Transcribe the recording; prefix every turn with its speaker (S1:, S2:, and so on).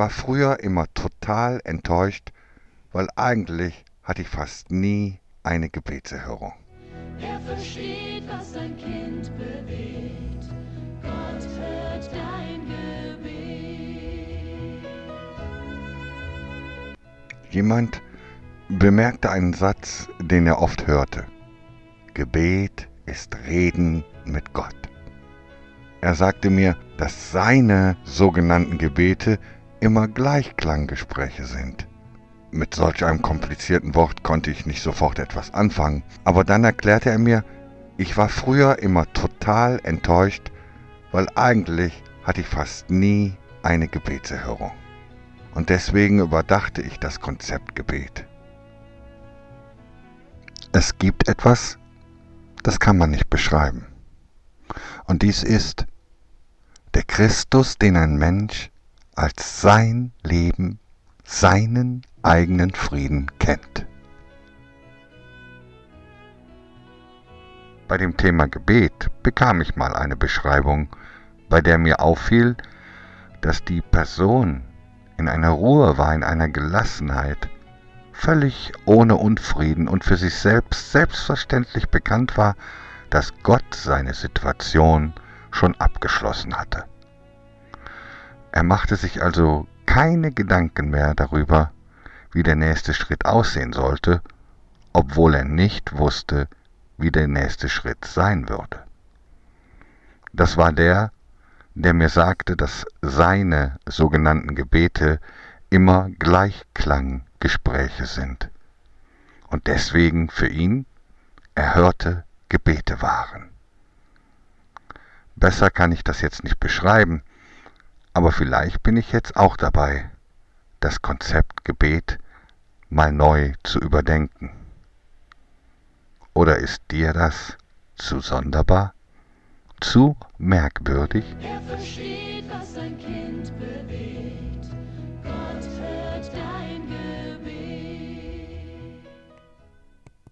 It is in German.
S1: war früher immer total enttäuscht, weil eigentlich hatte ich fast nie eine Gebetserhörung.
S2: Er versteht, was sein Kind bewegt. Gott hört dein Gebet.
S1: Jemand bemerkte einen Satz, den er oft hörte. Gebet ist Reden mit Gott. Er sagte mir, dass seine sogenannten Gebete immer Gleichklanggespräche sind. Mit solch einem komplizierten Wort konnte ich nicht sofort etwas anfangen, aber dann erklärte er mir, ich war früher immer total enttäuscht, weil eigentlich hatte ich fast nie eine Gebetserhörung. Und deswegen überdachte ich das Konzept Gebet. Es gibt etwas, das kann man nicht beschreiben. Und dies ist der Christus, den ein Mensch als sein Leben, seinen eigenen Frieden kennt. Bei dem Thema Gebet bekam ich mal eine Beschreibung, bei der mir auffiel, dass die Person in einer Ruhe war, in einer Gelassenheit, völlig ohne Unfrieden und für sich selbst selbstverständlich bekannt war, dass Gott seine Situation schon abgeschlossen hatte. Er machte sich also keine Gedanken mehr darüber, wie der nächste Schritt aussehen sollte, obwohl er nicht wusste, wie der nächste Schritt sein würde. Das war der, der mir sagte, dass seine sogenannten Gebete immer Gleichklanggespräche sind und deswegen für ihn erhörte Gebete waren. Besser kann ich das jetzt nicht beschreiben, aber vielleicht bin ich jetzt auch dabei, das Konzept Gebet mal neu zu überdenken. Oder ist dir das zu sonderbar, zu merkwürdig?
S2: Er versteht, was sein Kind bewegt.